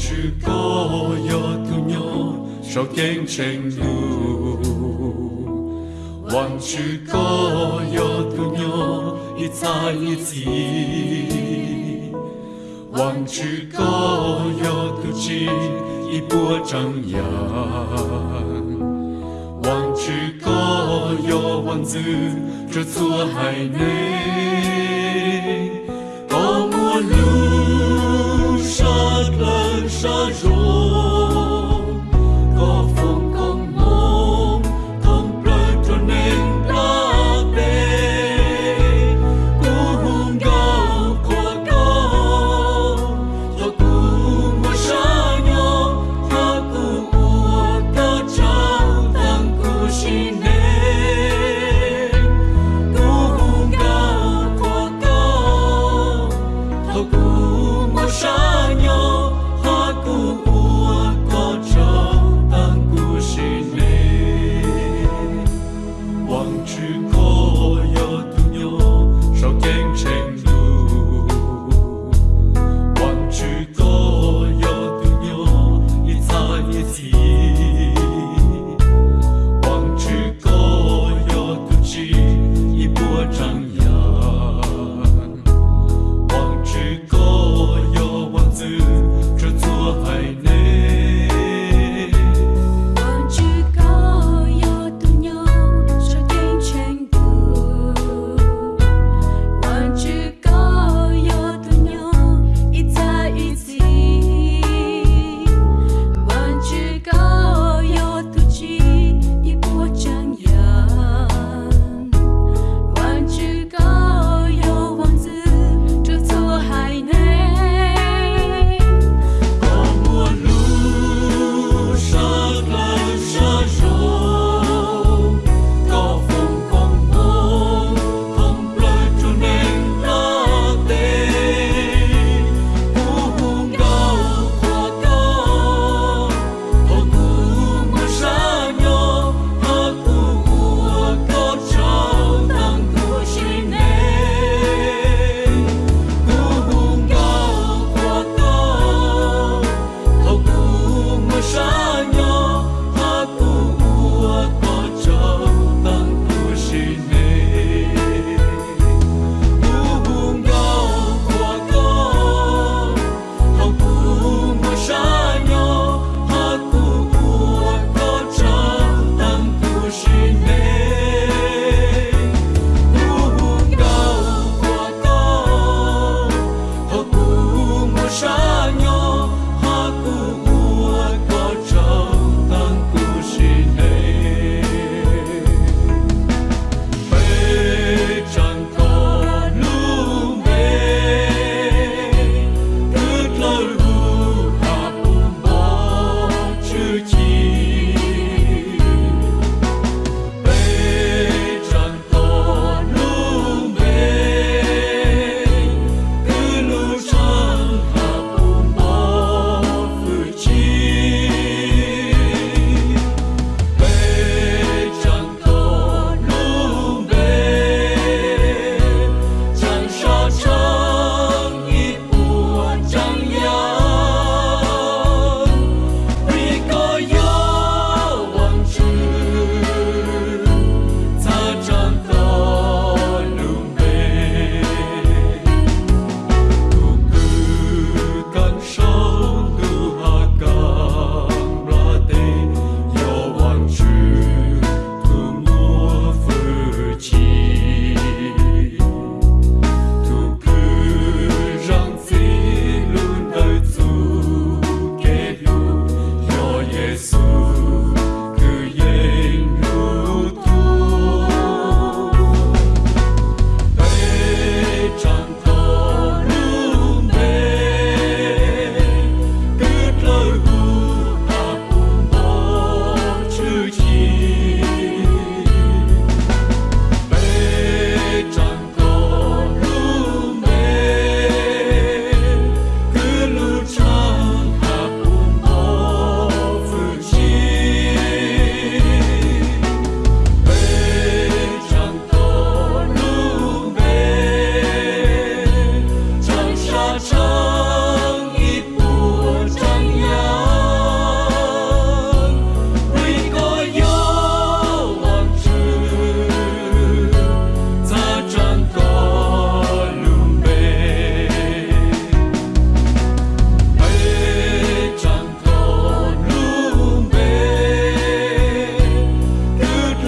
望出高远的鸟，少竞争多；望出高远的鸟，一早一迟；望出高远的鸟，一波张扬。望出高远的鸟，就错开你。望之可有独有 call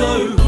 know.